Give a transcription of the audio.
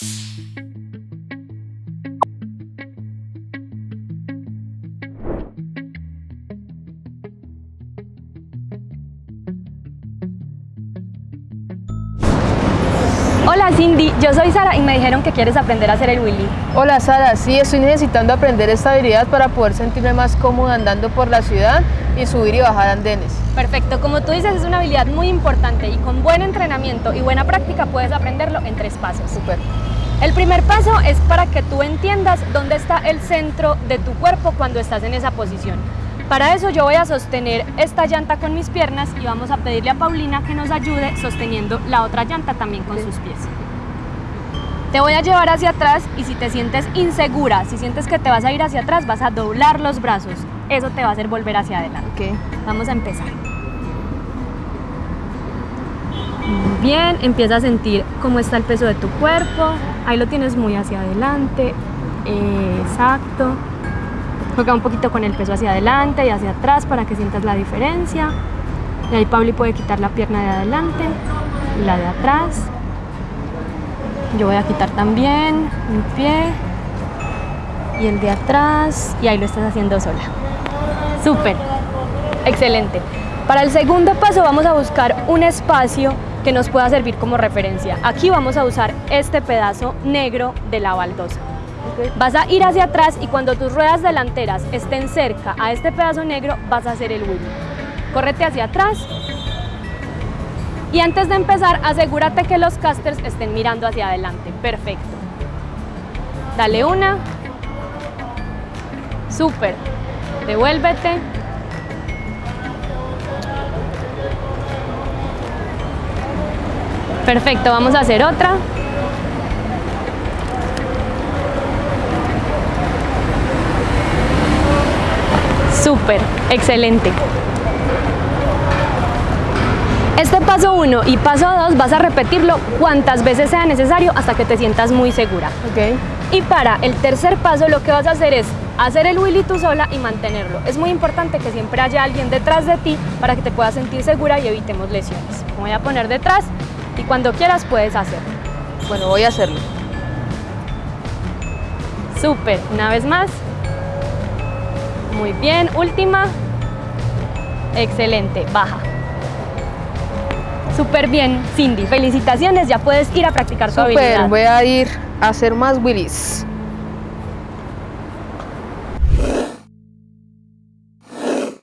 Hola Cindy, yo soy Sara y me dijeron que quieres aprender a hacer el Willy. Hola Sara, sí, estoy necesitando aprender esta habilidad para poder sentirme más cómoda andando por la ciudad y subir y bajar andenes. Perfecto, como tú dices es una habilidad muy importante y con entrenamiento y buena práctica puedes aprenderlo en tres pasos. Super. El primer paso es para que tú entiendas dónde está el centro de tu cuerpo cuando estás en esa posición. Para eso yo voy a sostener esta llanta con mis piernas y vamos a pedirle a Paulina que nos ayude sosteniendo la otra llanta también con sus pies. Te voy a llevar hacia atrás y si te sientes insegura, si sientes que te vas a ir hacia atrás, vas a doblar los brazos. Eso te va a hacer volver hacia adelante. Ok. Vamos a empezar. Muy bien, empieza a sentir cómo está el peso de tu cuerpo. Ahí lo tienes muy hacia adelante. Exacto. Juega un poquito con el peso hacia adelante y hacia atrás para que sientas la diferencia. Y ahí Pauli puede quitar la pierna de adelante y la de atrás. Yo voy a quitar también mi pie y el de atrás y ahí lo estás haciendo sola. Súper, excelente. Para el segundo paso vamos a buscar un espacio que nos pueda servir como referencia. Aquí vamos a usar este pedazo negro de la baldosa. Vas a ir hacia atrás y cuando tus ruedas delanteras estén cerca a este pedazo negro, vas a hacer el wheel. Córrete hacia atrás. Y antes de empezar, asegúrate que los casters estén mirando hacia adelante. Perfecto. Dale una. Súper. Devuélvete. Perfecto, vamos a hacer otra. Súper, excelente. Este paso 1 y paso 2 vas a repetirlo cuantas veces sea necesario hasta que te sientas muy segura. Ok. Y para el tercer paso lo que vas a hacer es hacer el willy tú sola y mantenerlo. Es muy importante que siempre haya alguien detrás de ti para que te puedas sentir segura y evitemos lesiones. Me voy a poner detrás y cuando quieras puedes hacerlo. Bueno, voy a hacerlo. Súper, una vez más. Muy bien, última. Excelente, baja. Súper bien, Cindy. Felicitaciones, ya puedes ir a practicar tu Super, habilidad. voy a ir a hacer más willies.